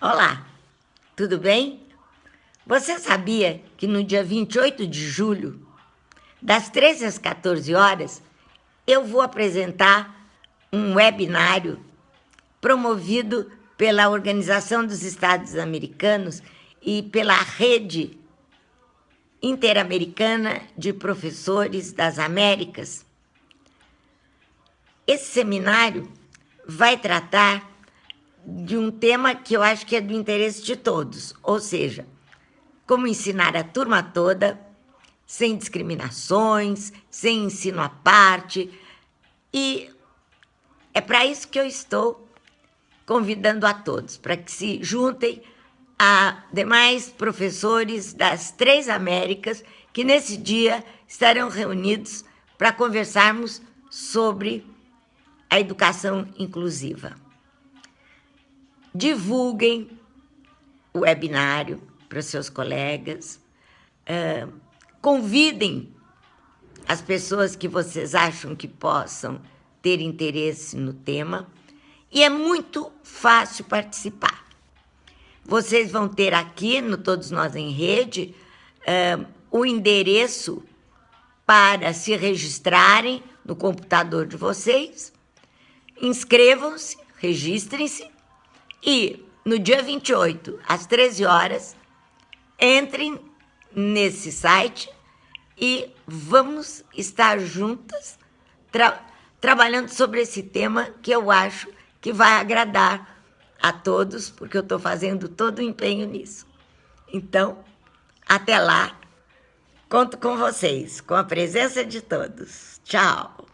Olá, tudo bem? Você sabia que no dia 28 de julho, das 13 às 14 horas, eu vou apresentar um webinário promovido pela Organização dos Estados Americanos e pela Rede Interamericana de Professores das Américas. Esse seminário vai tratar de um tema que eu acho que é do interesse de todos, ou seja, como ensinar a turma toda, sem discriminações, sem ensino à parte, e é para isso que eu estou convidando a todos, para que se juntem a demais professores das três Américas que nesse dia estarão reunidos para conversarmos sobre a educação inclusiva divulguem o webinário para os seus colegas, uh, convidem as pessoas que vocês acham que possam ter interesse no tema e é muito fácil participar. Vocês vão ter aqui, no Todos Nós em Rede, uh, o endereço para se registrarem no computador de vocês. Inscrevam-se, registrem-se e no dia 28, às 13 horas, entrem nesse site e vamos estar juntas tra trabalhando sobre esse tema que eu acho que vai agradar a todos, porque eu estou fazendo todo o empenho nisso. Então, até lá, conto com vocês, com a presença de todos. Tchau!